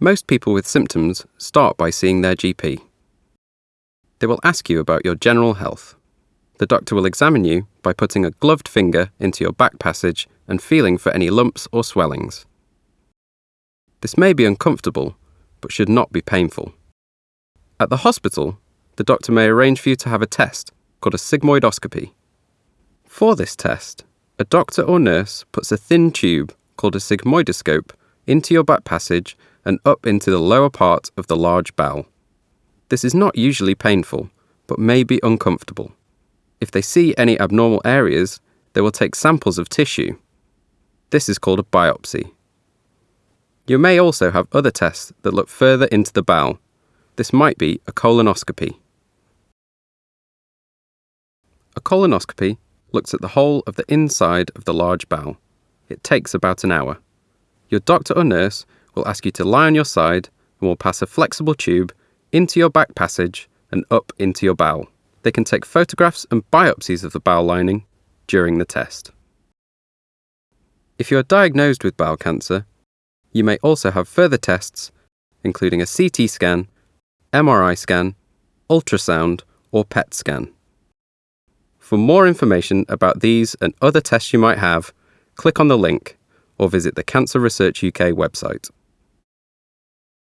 Most people with symptoms start by seeing their GP. They will ask you about your general health. The doctor will examine you by putting a gloved finger into your back passage and feeling for any lumps or swellings. This may be uncomfortable, but should not be painful. At the hospital, the doctor may arrange for you to have a test called a sigmoidoscopy. For this test, a doctor or nurse puts a thin tube called a sigmoidoscope into your back passage and up into the lower part of the large bowel. This is not usually painful, but may be uncomfortable. If they see any abnormal areas, they will take samples of tissue. This is called a biopsy. You may also have other tests that look further into the bowel. This might be a colonoscopy. A colonoscopy looks at the whole of the inside of the large bowel. It takes about an hour. Your doctor or nurse will ask you to lie on your side and will pass a flexible tube into your back passage and up into your bowel. They can take photographs and biopsies of the bowel lining during the test. If you are diagnosed with bowel cancer, you may also have further tests, including a CT scan, MRI scan, ultrasound, or PET scan. For more information about these and other tests you might have, click on the link or visit the Cancer Research UK website.